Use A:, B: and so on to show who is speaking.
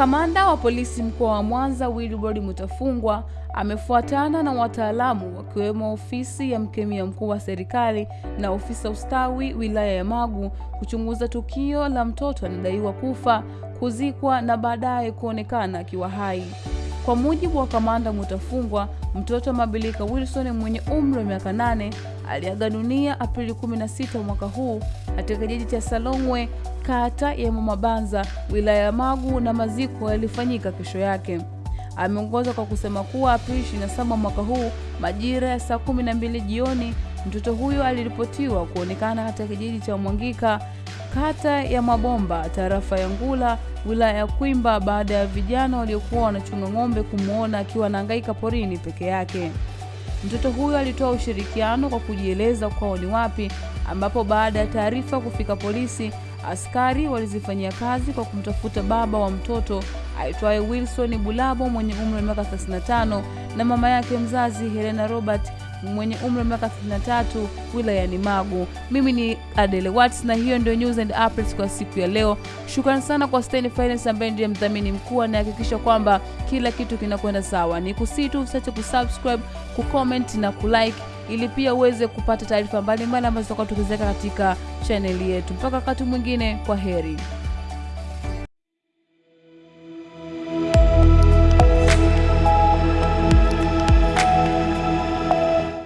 A: Kamanda wa polisi mkoa wa Mwanza Wilbrod Mutafungwa amefuatana na wataalamu wakiwemo ofisi ya mkemia mkuu wa serikali na ofisa ustawi wilaya ya Magu kuchunguza tukio la mtoto anadaiwa kufa, kuzikwa na baadaye kuonekana akiwa hai. Kwa mujibu wa kamanda Mutafungwa, mtoto Mabilika Wilson mwenye umri wa miaka nane aliaga dunia Aprili 16 mwaka huu katika kijiji cha Salongwe kata ya Mamabanza wilaya ya Magu na maziko yalifanyika kesho yake. Ameongoza kwa kusema kuwa Aprili 27 mwaka huu majira ya saa 12 jioni mtoto huyo aliripotiwa kuonekana katika kijiji cha Mwangika kata ya Mabomba tarafa ya Ngula wilaya ya Kwimba baada ya vijana waliokuwa wanachunga ng'ombe kumwona akiwa anahangaika porini peke yake. Mtoto huyo alitoa ushirikiano kwa kujieleza kwao ni wapi, ambapo baada ya taarifa kufika polisi, askari walizifanyia kazi kwa kumtafuta baba wa mtoto aitwaye Wilson Bulabo mwenye umri wa miaka 35 na mama yake mzazi Helena Robert mwenye umri wa miaka 33 wilayani Magu. Mimi ni Adele Watts na hiyo ndio news and updates kwa siku ya leo. Shukrani sana kwa Stein Finance ambaye ndiye mdhamini mkuu anahakikisha kwamba kila kitu kinakwenda sawa. Ni kusitu usiache kusubscribe, kucomment na kulike ili pia uweze kupata taarifa mbalimbali ambazo tutakuwa tukiziweka katika chaneli yetu. Mpaka wakati mwingine, kwa heri.